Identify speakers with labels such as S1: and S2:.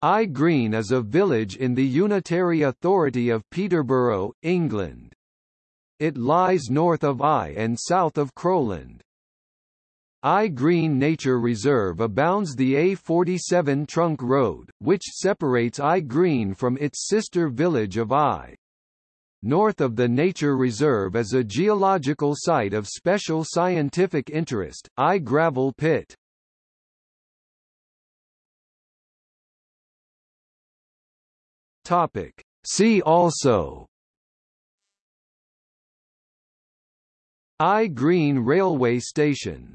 S1: Eye Green is a village in the Unitary Authority of Peterborough, England. It lies north of Eye and south of Crowland. Eye Green Nature Reserve abounds the A47 Trunk Road, which separates Eye Green from its sister village of Eye. North of the nature reserve is a geological site of special scientific interest, Eye Gravel Pit. Topic. See also Eye Green Railway Station